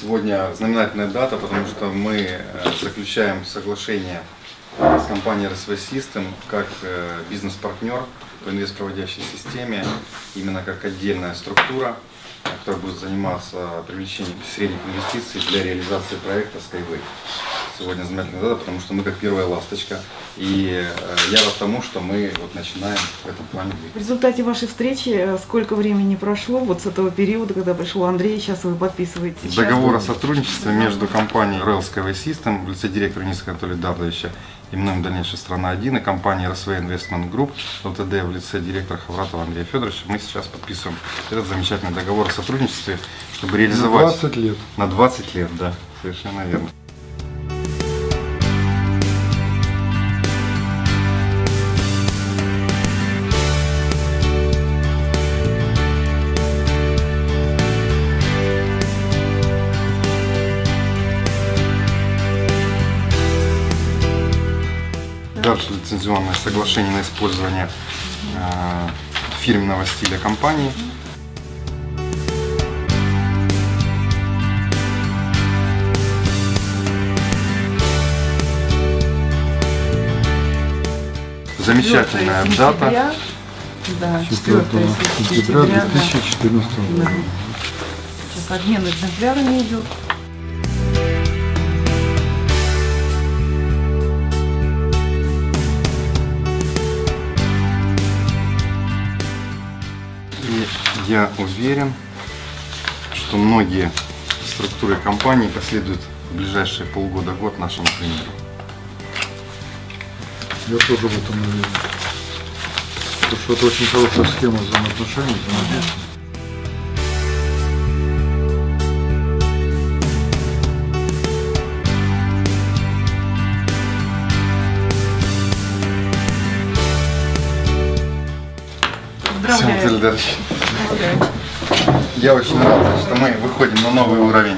Сегодня знаменательная дата, потому что мы э, заключаем соглашение с компанией RSV System как э, бизнес-партнер по инвестпроводящей системе, именно как отдельная структура, которая будет заниматься привлечением средних инвестиций для реализации проекта Skyway. Сегодня знаменательная дата, потому что мы как первая ласточка. И э, я рад тому, что мы вот начинаем в этом плане В результате вашей встречи э, сколько времени прошло вот с этого периода, когда пришел Андрей, сейчас вы подписываете? Договор о сотрудничестве между компанией Rail Skyway System в лице директора Ниска Анатолия Давловича и мной дальнейшей страна 1 и компании RSV Investment Group ЛТД в лице директора Хавратова Андрея Федоровича. Мы сейчас подписываем этот замечательный договор о сотрудничестве, чтобы реализовать... 20 лет. На 20 лет, да, совершенно верно. Дальше лицензионное соглашение на использование э, фирменного стиля компании. Замечательная 4 дата. Да, 4 4 сентября сентября. да. 2014 Да. года. Сейчас обмен экземплярами идет. Я уверен, что многие структуры компании последуют в ближайшие полгода-год нашему примеру. Я тоже в этом уверен. Потому что это очень хорошая схема взаимоотношений, взаимодействия. Всем Поздравляю. Я очень рад, что мы выходим на новый уровень.